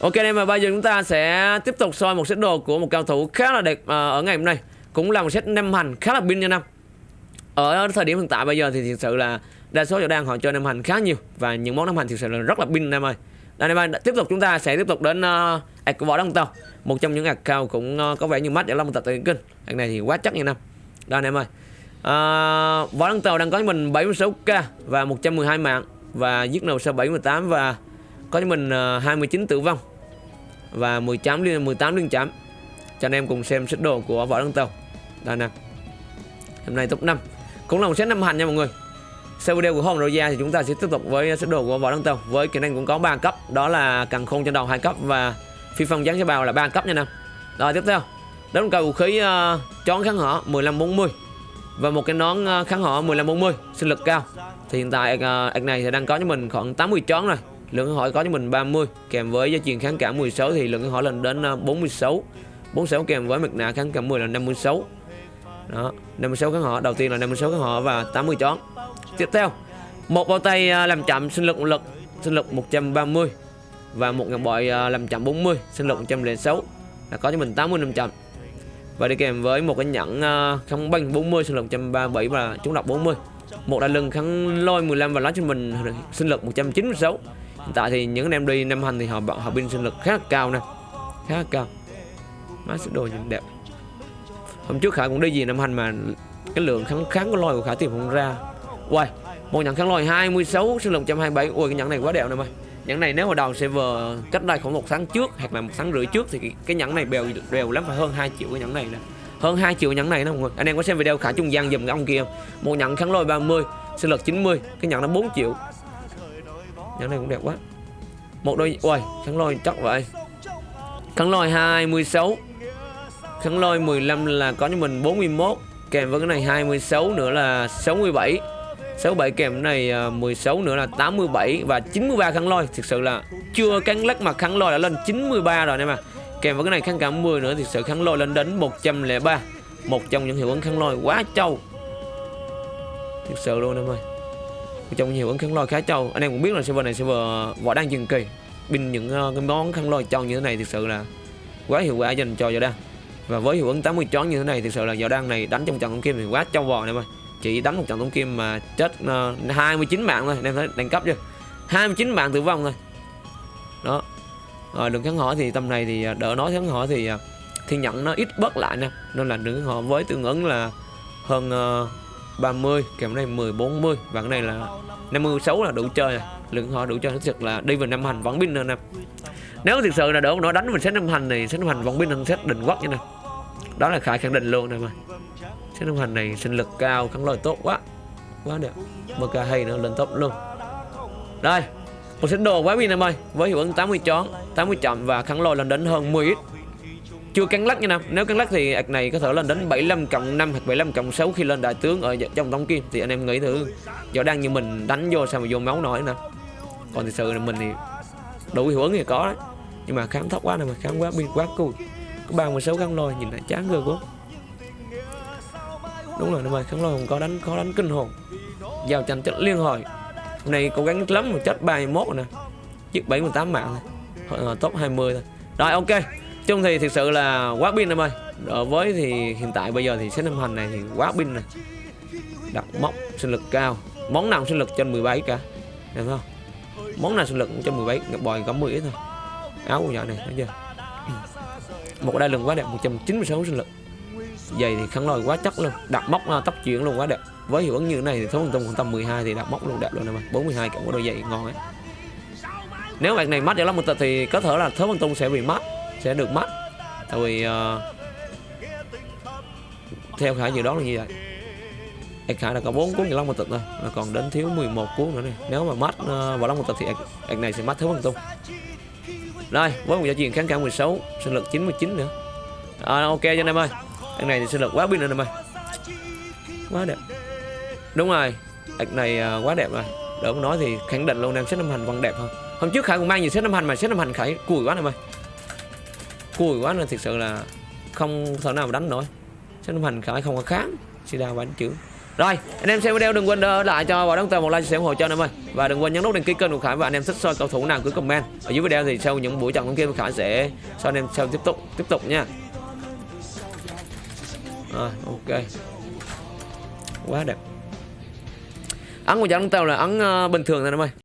Ok em và bây giờ chúng ta sẽ tiếp tục soi một set đồ của một cao thủ khá là đẹp ờ, ở ngày hôm nay. Cũng là một set năm hành khá là pin nha năm Ở thời điểm hiện tại bây giờ thì thực sự là đa số chỗ đang họ chơi năm hành khá nhiều. Và những món năm hành thực sự là rất là pin em ơi. Đây em ơi, tiếp tục chúng ta sẽ tiếp tục đến uh, ạc của võ đăng tàu. Một trong những ạc cao cũng uh, có vẻ như mắt để long tập tại kinh. Ạc này thì quá chắc nha năm Đây em ơi. Uh, Võ đăng tàu đang có cho mình 76k và 112 mạng Và giết nầu sau 78 và có cho mình uh, 29 tử vong và 18 liên 18 liên chấm. Cho anh em cùng xem sức đồ của võ đăng tàu. Đây nè. Hôm nay top 5 cũng là một set năm hành nha mọi người. Sau video của hôm rồi ra thì chúng ta sẽ tiếp tục với sức đồ của võ đăng tàu. Với kỹ năng cũng có 3 cấp. Đó là càng khôn trên đầu hai cấp và phi phong giáng cho bào là 3 cấp nha nè. Rồi tiếp theo. Đó là cầu vũ khí ờ, uh, chón kháng họ 1540 và một cái nón ờ, kháng họ 1540 sinh lực cao. Thì hiện tại uh, này thì đang có cho mình khoảng 80 chón rồi lượng câu hỏi có cho mình 30 kèm với gia truyền kháng cả 16 thì lượng câu hỏi lên đến à, 46 46 kèm với mặt nạ kháng cả 10 là 56 đó 56 kháng họ, đầu tiên là 56 kháng họ và 80 chón. Tiếp theo, một bao tay à, làm chậm sinh lực một lực, sinh lực 130 và một ngọc bội à, làm chậm 40 sinh lực 106 là có cho mình 80 500 và đi kèm với một cái nhẫn không banh 40 sinh lực 137 và chống độc 40 một đai lưng kháng lôi 15 và lá cho mình, sinh lực 196 hiện tại thì những anh em đi năm hành thì họ họ pin sinh lực khá là cao nè. Khá là cao. Má sức đồ nhìn đẹp. Hôm trước khải cũng đi gì năm hành mà cái lượng kháng kháng của lôi của khải tìm không ra. Uầy, một nhẫn kháng lôi 26 sinh lực 127 ui cái nhẫn này quá đẹp nè mày. Nhẫn này nếu mà đầu server cách đây khoảng một tháng trước hoặc là một tháng rưỡi trước thì cái, cái nhẫn này bèo đều lắm phải hơn 2 triệu cái nhẫn này nè. Hơn 2 triệu nhẫn này nè mọi người. Anh em có xem video khải trung gian dùm cái ông kia một nhẫn kháng lôi 30 sinh lực 90 cái nhẫn nó 4 triệu nhẫn này cũng đẹp quá. Một đôi Uầy kháng lôi chắc vậy. Kháng lôi 26 kháng lôi 15 là có cho mình 41 kèm với cái này 26 nữa là 67 67 kèm cái này à, 16 nữa là 87 và 93 kháng lôi. Thực sự là chưa cắn lắc mà kháng lôi đã lên 93 rồi nè mà. Kèm với cái này kháng cả 10 nữa, Thực sự kháng lôi lên đến 103 một trong những hiệu ứng kháng lôi quá trâu. Thực sự luôn em ơi trong nhiều ứng khăn lôi khá trâu. Anh em cũng biết là server này server võ đang dừng kỳ. Pin những uh, cái món khăn lôi trâu như thế này thực sự là quá hiệu quả dành cho võ đang và với hiệu ứng 80 chón như thế này thực sự là võ đang này đánh trong trận tổng kim thì quá trâu vò em mà chỉ đánh một trận tổng kim mà chết ờ, uh, 29 mạng thôi. Anh em thấy đẳng cấp chưa? 29 mạng tử vong thôi. Đó. Rồi đường kháng hỏi thì tầm này thì ờ, đỡ nói kháng hỏi thì thiên nhận nó ít bớt lại nè. Nên là đường kháng hỏi với tương ứng là hơn uh, 30 kèm này 10 40 và cái này là 56 là đủ chơi này lượng họ đủ chơi thực sự là đi vào năm hành vẫn pin hơn nè. Nếu thực sự là đỡ nó đánh mình set năm hành này, set năm hành vẫn pin hơn xét định quốc như này. Đó là khải khẳng định luôn nè mà set năm hành này sinh lực cao kháng lời tốt quá. Quá đẹp. Mk hay nữa, lên top luôn. Đây, một set đồ quá pin em ơi với hiệu ứng 80 chón 80 chậm và kháng lôi lên đến hơn 10 ít chưa cắn lắc nha nam. Nếu cắn lắc thì ạc này có thể lên đến 75 cộng 5 hoặc 75 cộng 6 khi lên đại tướng ở trong tống kim. Thì anh em nghĩ thử. Giờ đang như mình đánh vô sao mà vô máu nổi nè. Còn thực sự là mình thì đủ hiệu ứng thì có đấy. Nhưng mà kháng thấp quá nè, mà kháng quá pin quá cùi. Có 36 kháng lôi, nhìn lại chán ghê quá. Đúng rồi, nhưng mà kháng lôi không có đánh, khó đánh kinh hồn. Giao tranh chất liên hồi. Hôm nay cố gắng lắm, mà chết 31 rồi nè. Chiếc 78 mạng thôi ờ, top 20 thôi. Rồi, ok chung thì thực sự là quá pin em ơi. Đối với thì hiện tại bây giờ thì set năm hành này thì quá pin này. Đặt móc sinh lực cao. Món nào sinh lực trên 17 cả. Được không? Món nào sinh lực cũng trên 17 ngập bòi có 10 ít thôi. Áo của nhỏ này, thấy chưa? Một đai lưng quá đẹp 196 sinh lực. Giày thì khăn lòi quá chắc luôn. Đặt móc à, tóc chuyển luôn quá đẹp. Với hiệu ứng như thế này thì số tung khoảng tầm 12 thì đặt móc luôn đẹp luôn em ơi. 42 cộng có đôi giày ngon ấy. Nếu bạn này mất để lắm một tật thì có thể là thớ văn tung sẽ bị mất sẽ được mất. Tại vì uh, theo khả dự đoán là như vậy. Ảc khả là có 4 cuốn 15 một tịch thôi là còn đến thiếu 11 cuốn nữa này nếu mà mất uh, vào long một tịch thì ạc này sẽ mất thiếu bằng tung. Rồi với một giá truyền kháng cả 16 sinh lực 99 nữa. À, ok cho anh em ơi. Ạc này thì sinh lực quá pin anh em ơi. Quá đẹp. Đúng rồi. Ạc này uh, quá đẹp rồi. Đỡ nói thì khẳng định luôn em xếp năm hành vẫn đẹp hơn. Hôm trước khải cũng mang nhiều xếp năm hành mà xếp năm hành khải cùi quá em ơi cùi quá nên thực sự là không thể nào mà đánh nổi. Sách năm hành khải không có kháng. Sida đánh chữ. Rồi anh em xem video đừng quên đỡ lại cho bảo đăng tờ một like chia sẻ ủng hộ cho anh em ơi. Và đừng quên nhấn nút đăng ký kênh của Khải và anh em thích soi cầu thủ nào cứ comment. Ở dưới video thì sau những buổi trận con kia Khải sẽ cho anh em xem tiếp tục tiếp tục nha. Rồi ok. Quá đẹp. Ấn của trận đăng tờ là ấn uh, bình thường thôi anh em ơi.